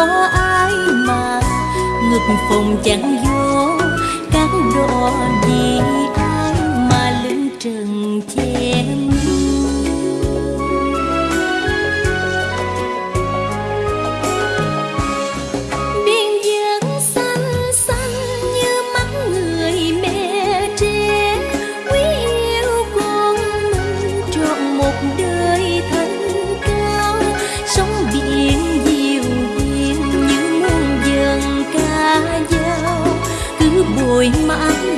có ai mà ngực phòng chẳng vô cán đo gì?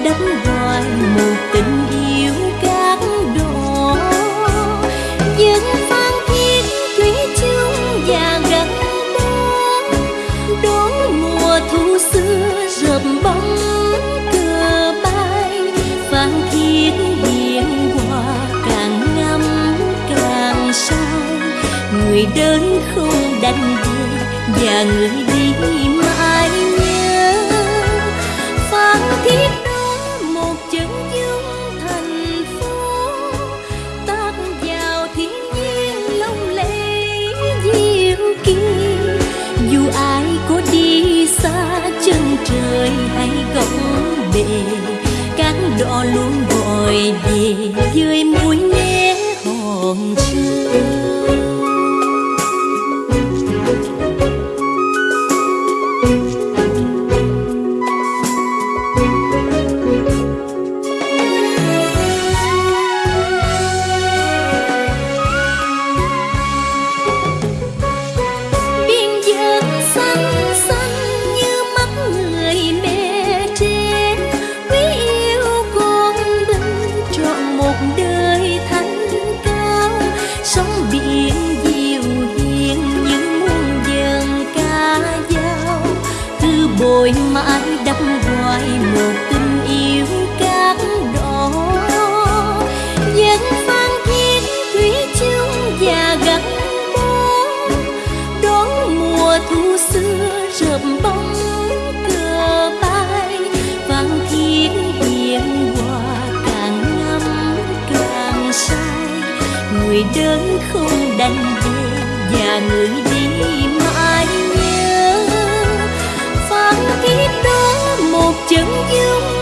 Đắm hoài một tình yêu cát đỏ những phan thiết thủy chung và gắn bó, đón mùa thu xưa rợp bóng cờ bay. Phan thiết hiền hòa càng ngắm càng say, người đến không đành về và người đi mãi. Trời hay góc bể. Cát đỏ luôn gọi về dưới mũi né hòn sương. Người đến không đành về và người đi mãi nhớ. Phan thiết đó một chân dung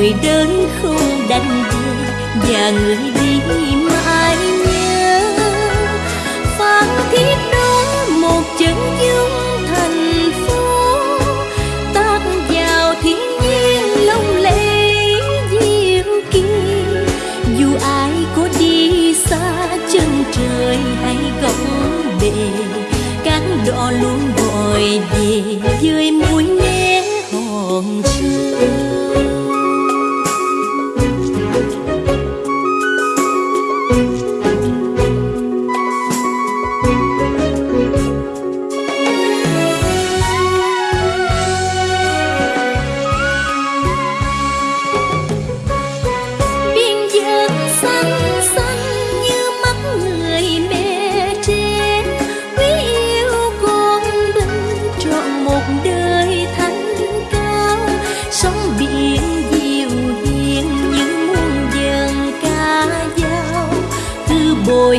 người đến không đành về và người đi mãi nhớ. Phan thiết đó một chân dung thành phố tác vào thiên nhiên lông lẫy diệu kỳ. Dù ai có đi xa, chân trời hay góc bể, cánh đò luôn gọi về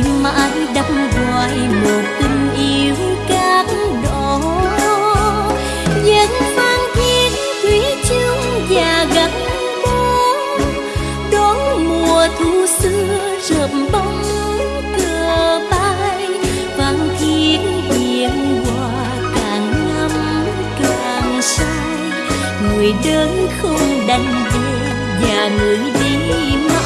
cứ mãi đắm hoài một tình yêu cát đỏ dân phan thiên thủy chung và gắn bó, đón mùa thu xưa rợp bóng cờ bay. Vang thiên hiền hòa càng ngắm càng say, người đến không đành về và người đi mãi.